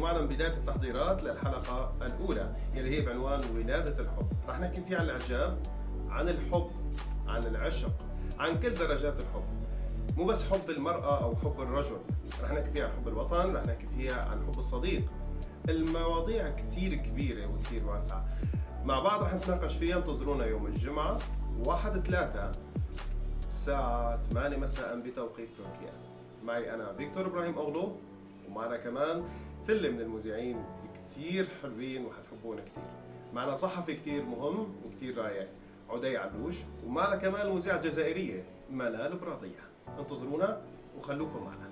معنا من بداية التحضيرات للحلقة الأولى يلي هي بعنوان ولادة الحب. رح نحكي فيها عن الإعجاب عن الحب عن العشق عن كل درجات الحب. مو بس حب المرأة أو حب الرجل. رح نحكي فيها عن حب الوطن رح نحكي فيها عن حب الصديق. المواضيع كتير كبيرة وكتير واسعة. مع بعض رح نتناقش فيها انتظرونا يوم الجمعة 1 3 الساعة 8 مساء بتوقيت تركيا. معي أنا فيكتور إبراهيم أغلو ومعنا كمان فلة من المذيعين كتير حلوين وحتحبونا كتير. معنا صحفي كتير مهم وكتير رايق عدي علوش ومعنا كمان المذيعة الجزائرية منال براطية انتظرونا وخلوكم معنا.